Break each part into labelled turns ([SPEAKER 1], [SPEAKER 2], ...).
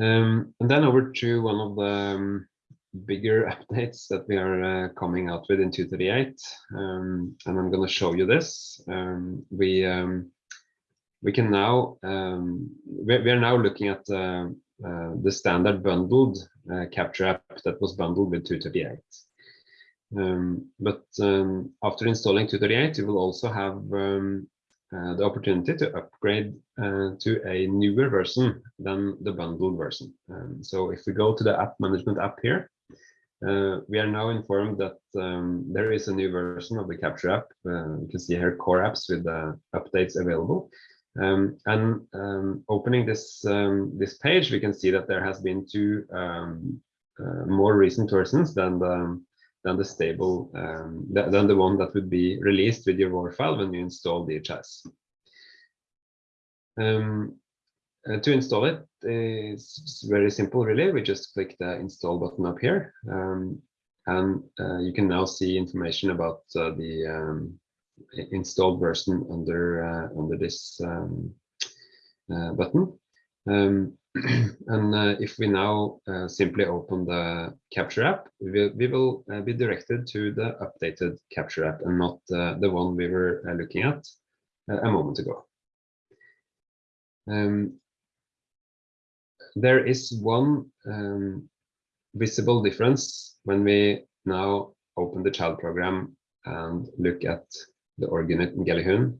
[SPEAKER 1] Um, and then over to one of the um, bigger updates that we are uh, coming out with in 238. Um, and I'm going to show you this. Um, we um, we can now um, we, we, are now looking at uh, uh, the standard bundled uh, capture app that was bundled with 238. Um, but after installing 238, you will also have uh, the opportunity to upgrade uh, to a newer version than the bundled version. Um, so if we go to the app management app here, uh, we are now informed that um, there is a new version of the Capture app. You can see here core apps with the updates available. Um, and um, opening this um, this page, we can see that there has been two um, more recent versions than the than the stable um, than the one that would be released with your WAR file when you install DHIS. Um, uh, to install it is very simple, really. We just click the install button up here, um, and uh, you can now see information about uh, the um, installed version under uh, under this um, uh, button. Um, and uh, if we now simply open the Capture app, we will, we will be directed to the updated Capture app and not the one we were looking at a moment ago. Um, there is one um, visible difference when we now open the child program and look at the unit in Ngelehun.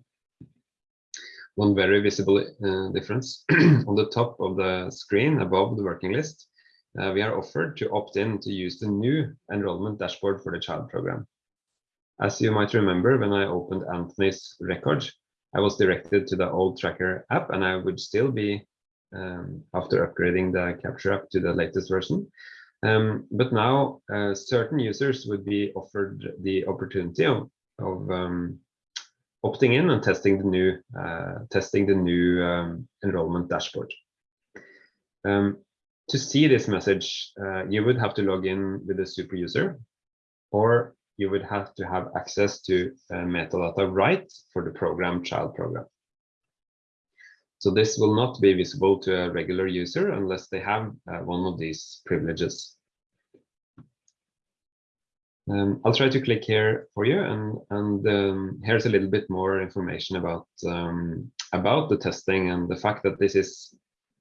[SPEAKER 1] One very visible uh, difference on the top of the screen above the working list, uh, we are offered to opt in to use the new enrollment dashboard for the child program. As you might remember, when I opened Anthony's record, I was directed to the old tracker app and I would still be um, after upgrading the capture app to the latest version. Um, but now uh, certain users would be offered the opportunity of, of um, opting in and testing the new uh, testing the new um, enrollment dashboard. Um, to see this message, uh, you would have to log in with a super user, or you would have to have access to uh, metadata right for the program child program. So this will not be visible to a regular user unless they have uh, one of these privileges. Um, I'll try to click here for you, and and um, here's a little bit more information about um, about the testing and the fact that this is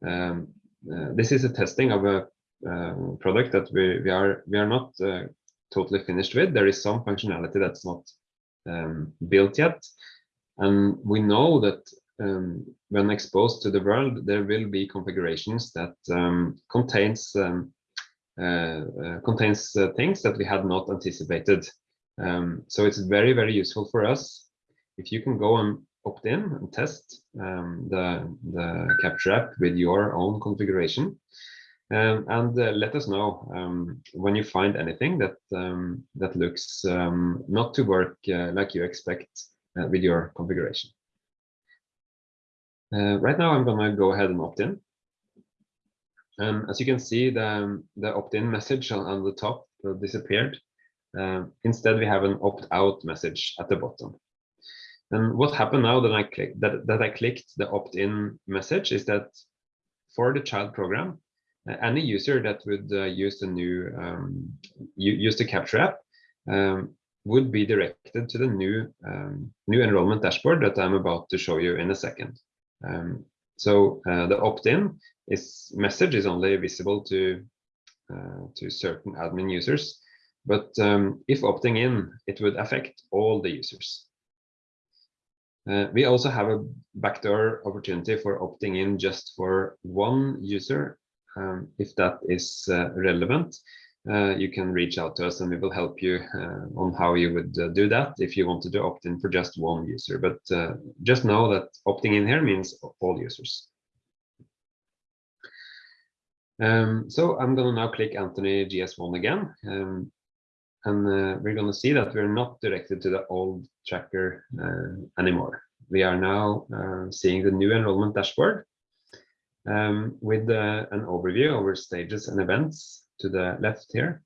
[SPEAKER 1] um, uh, this is a testing of a uh, product that we we are we are not uh, totally finished with. There is some functionality that's not um, built yet, and we know that um, when exposed to the world, there will be configurations that contains contains uh, things that we had not anticipated. Um, so it's very, very useful for us. If you can go and opt in and test um, the, the Capture app with your own configuration, um, and uh, let us know um, when you find anything that um, that looks um, not to work uh, like you expect uh, with your configuration. Uh, right now, I'm going to go ahead and opt in. Um, as you can see, the, the opt-in message on, on, the top disappeared. Uh, instead, we have an opt-out message at the bottom. And what happened now that I click that, that I clicked the opt-in message is that for the child program, uh, any user that would uh, use the new um, use the capture app um, would be directed to the new um, new enrollment dashboard that I'm about to show you in a second. So uh, the opt-in is message is only visible to uh, to certain admin users, but um, if opting in, it would affect all the users. Uh, we also have a backdoor opportunity for opting in just for one user, um, if that is uh, relevant uh, you can reach out to us and we will help you uh, on how you would uh, do that if you wanted to opt in for just one user. But uh, just know that opting in here means all users. Um, so I'm going to now click Anthony GS1 again. Um, and uh, we're going to see that we're not directed to the old tracker uh, anymore. We are now seeing the new enrollment dashboard um, with an overview over stages and events to the left here,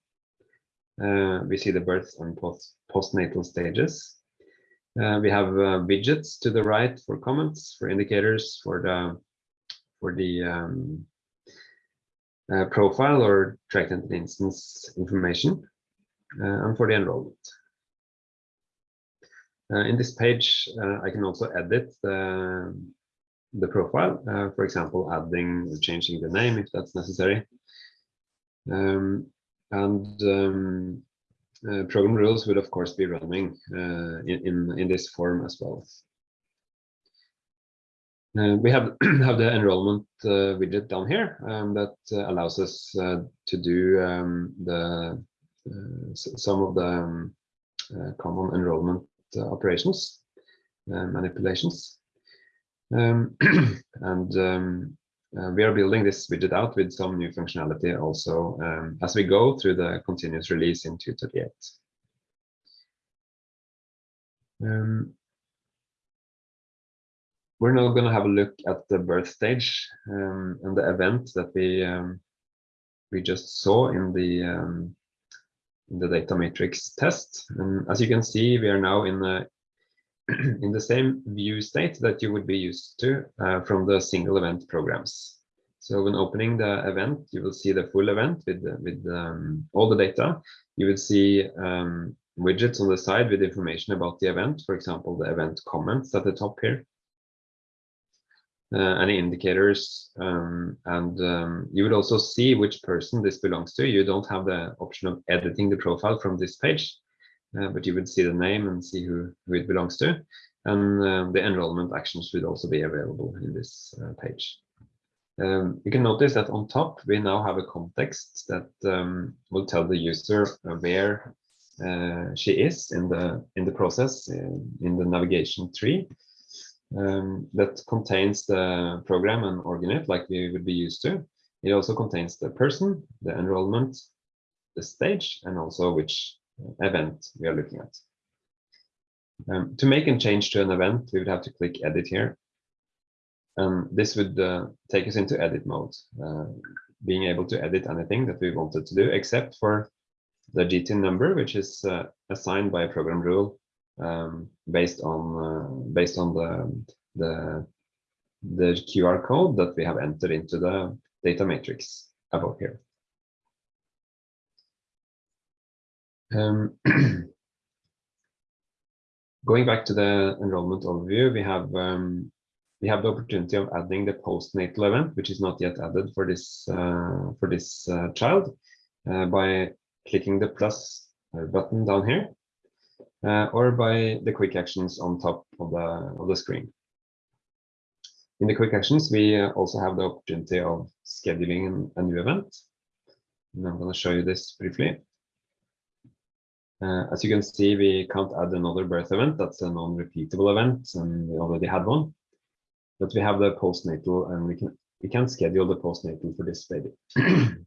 [SPEAKER 1] uh, we see the birth and post postnatal stages. Uh, we have uh, widgets to the right for comments, for indicators, for the for the um, uh, profile or entity instance information, uh, and for the enrollment. Uh, in this page, I can also edit the, the profile, for example, adding or changing the name if that's necessary. Um, and um, uh, program rules would of course be running uh, in, in, in this form as well. Uh, we have have the enrollment uh, widget down here um, that uh, allows us uh, to do um, the some of the um, common enrollment operations manipulations um, and um, uh, we are building this widget out with some new functionality also um, as we go through the continuous release in 238. Um, we're now going to have a look at the birth stage um, and the event that we um, we just saw in the um, in the data matrix test. And as you can see, we are now in the in the same view state that you would be used to uh, from the single event programs. So when opening the event, you will see the full event with, with um, all the data. You will see um, widgets on the side with information about the event, for example, the event comments at the top here. Uh, any indicators um, and um, you would also see which person this belongs to. You don't have the option of editing the profile from this page uh, but you would see the name and see who, who it belongs to. And um, the enrollment actions should also be available in this uh, page. Um, you can notice that on top, we now have a context that um, will tell the user where uh, she is in the in the process in, in the navigation tree um, that contains the program and org-unit like we would be used to. It also contains the person, the enrollment, the stage, and also which event we are looking at. Um, to make a change to an event, we would have to click edit here. And this would uh, take us into edit mode, uh, being able to edit anything that we wanted to do, except for the GTIN number, which is uh, assigned by a program rule um, based on uh, based on the, the the QR code that we have entered into the data matrix above here. Um, going back to the enrollment overview, we have um, we have the opportunity of adding the postnatal event, which is not yet added for this uh, for this uh, child, uh, by clicking the plus uh, button down here, uh, or by the quick actions on top of the of the screen. In the quick actions, we uh, also have the opportunity of scheduling a new event. And I'm going to show you this briefly. Uh, as you can see, we can't add another birth event. That's a non-repeatable event, and we already had one. But we have the postnatal, and we can we can schedule the postnatal for this baby.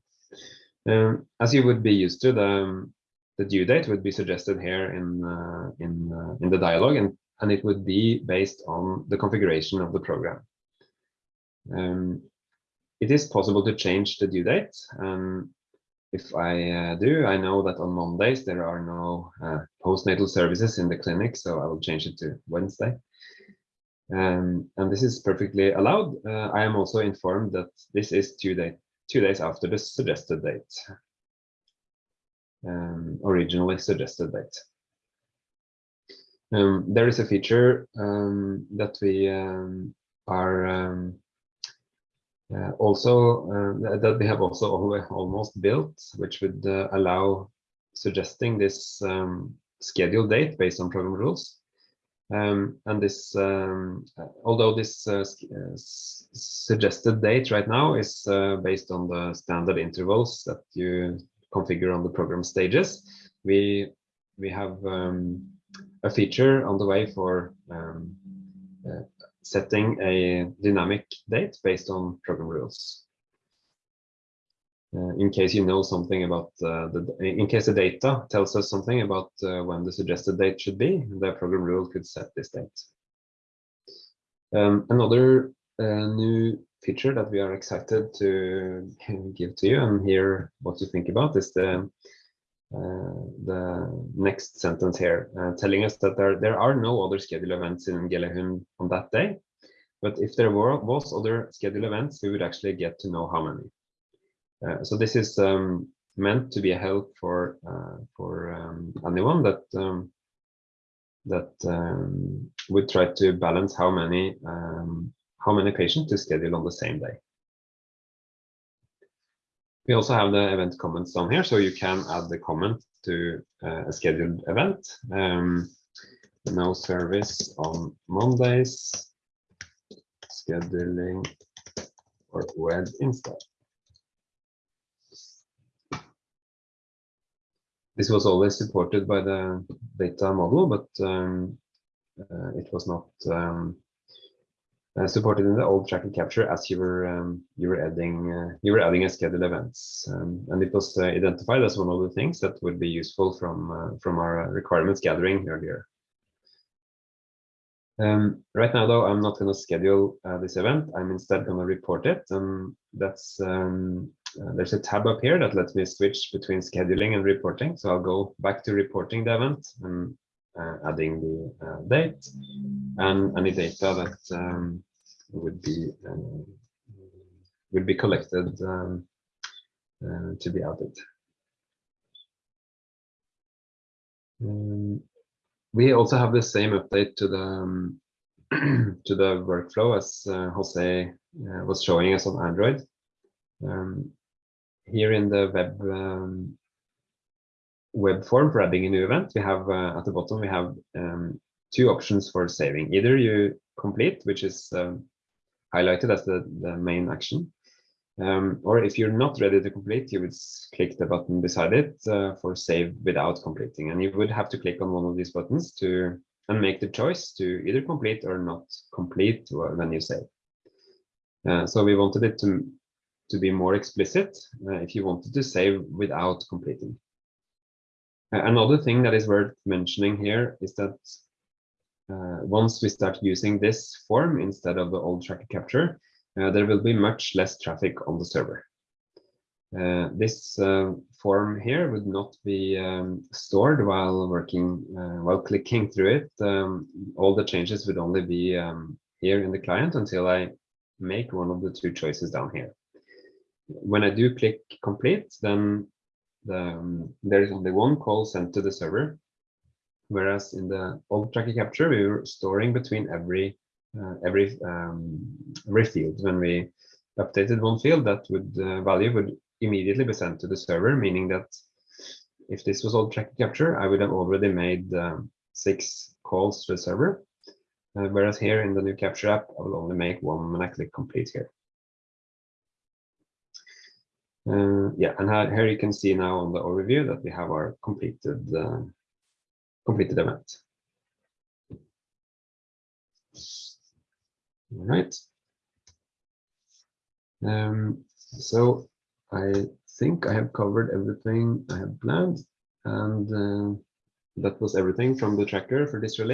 [SPEAKER 1] um, as you would be used to, the the due date would be suggested here in uh, in uh, in the dialog, and and it would be based on the configuration of the program. Um, it is possible to change the due date, um, if I uh, do, I know that on Mondays there are no uh, postnatal services in the clinic, so I will change it to Wednesday. Um, and this is perfectly allowed. Uh, I am also informed that this is two, day, two days after the suggested date, um, originally suggested date. Um, there is a feature um, that we um, are um, uh, also, uh, that we have also almost built, which would uh, allow suggesting this um, schedule date based on program rules. Um, and this, um, although this uh, uh, suggested date right now is uh, based on the standard intervals that you configure on the program stages, we we have um, a feature on the way for um, setting a dynamic date based on program rules. Uh, in case you know something about uh, the, in case the data tells us something about uh, when the suggested date should be, the program rule could set this date. Um, another uh, new feature that we are excited to give to you and hear what you think about is the the next sentence here, uh, telling us that there, there are no other scheduled events in Ngelehun on that day. But if there were was other scheduled events, we would actually get to know how many. Uh, so this is um, meant to be a help for uh, for um, anyone that um, that um, would try to balance how many um, how many patients to schedule on the same day. We also have the event comments down here, so you can add the comment to uh, a scheduled event. Um, no service on Mondays, scheduling or web instead. This was always supported by the data model, but um, uh, it was not um, uh, supported in the old tracker capture as you were um, you were adding uh, you were adding a scheduled events, um, and it was uh, identified as one of the things that would be useful from uh, from our requirements gathering earlier. Um, right now, though, I'm not going to schedule uh, this event. I'm instead going to report it. And that's um, uh, there's a tab up here that lets me switch between scheduling and reporting. So I'll go back to reporting the event and uh, adding the uh, date and any data that um, would be uh, would be collected um, uh, to be added. Um, we also have the same update to the um, to the workflow as uh, Jose uh, was showing us on Android. Um, here in the web um, web form for adding a new event, we have uh, at the bottom we have um, two options for saving. Either you complete, which is um, highlighted as the, the main action, um, or if you're not ready to complete, you would click the button beside it uh, for save without completing. And you would have to click on one of these buttons to and make the choice to either complete or not complete when you save. Uh, so we wanted it to, to be more explicit uh, if you wanted to save without completing. Another thing that is worth mentioning here is that once we start using this form instead of the old tracker capture, uh, there will be much less traffic on the server. Uh, this uh, form here would not be um, stored while working, uh, while clicking through it. Um, all the changes would only be um, here in the client until I make one of the two choices down here. When I do click complete, then the, um, there is only one call sent to the server, whereas in the old tracker capture, we were storing between every uh, every um, every field. When we updated one field, that would uh, value would immediately be sent to the server, meaning that if this was old tracker capture, I would have already made um, six calls to the server. Uh, whereas here in the new capture app, I will only make one when I click complete here. Uh, yeah, and here you can see now on the overview that we have our completed uh, completed event. All right. Um, so I think I have covered everything I have planned, and uh, that was everything from the tracker for this.